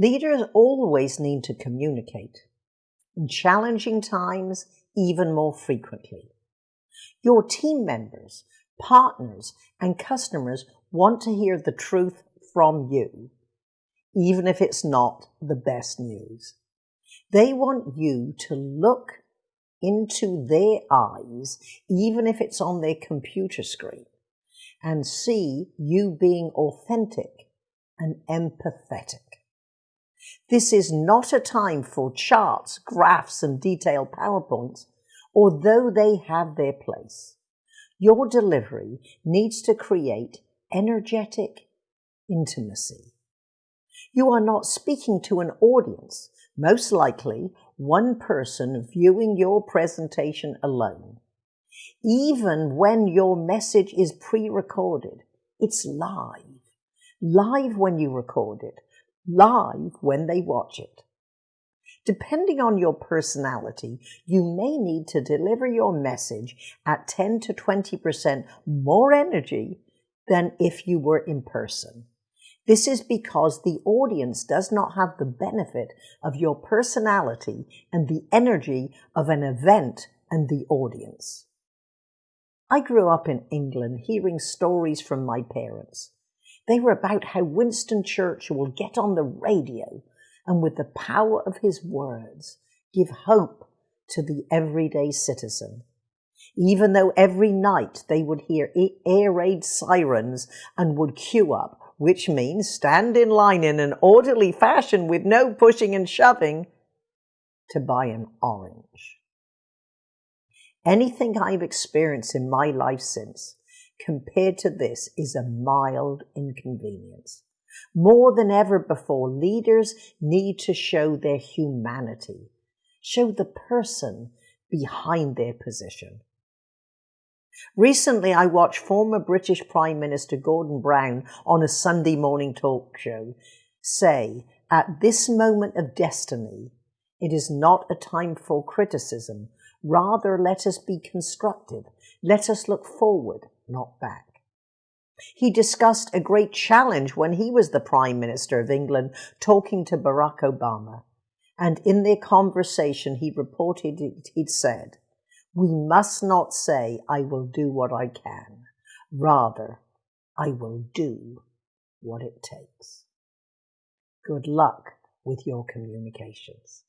Leaders always need to communicate. In challenging times, even more frequently. Your team members, partners, and customers want to hear the truth from you, even if it's not the best news. They want you to look into their eyes, even if it's on their computer screen, and see you being authentic and empathetic. This is not a time for charts, graphs, and detailed PowerPoints, although they have their place. Your delivery needs to create energetic intimacy. You are not speaking to an audience, most likely one person viewing your presentation alone. Even when your message is pre-recorded, it's live. Live when you record it, live when they watch it. Depending on your personality, you may need to deliver your message at 10 to 20% more energy than if you were in person. This is because the audience does not have the benefit of your personality and the energy of an event and the audience. I grew up in England hearing stories from my parents. They were about how Winston Churchill will get on the radio and with the power of his words give hope to the everyday citizen. Even though every night they would hear air raid sirens and would queue up, which means stand in line in an orderly fashion with no pushing and shoving to buy an orange. Anything I've experienced in my life since compared to this is a mild inconvenience. More than ever before, leaders need to show their humanity, show the person behind their position. Recently, I watched former British Prime Minister Gordon Brown on a Sunday morning talk show say, at this moment of destiny, it is not a time for criticism. Rather, let us be constructive. Let us look forward, not back. He discussed a great challenge when he was the Prime Minister of England talking to Barack Obama. And in their conversation, he reported it, he'd said, we must not say, I will do what I can. Rather, I will do what it takes. Good luck with your communications.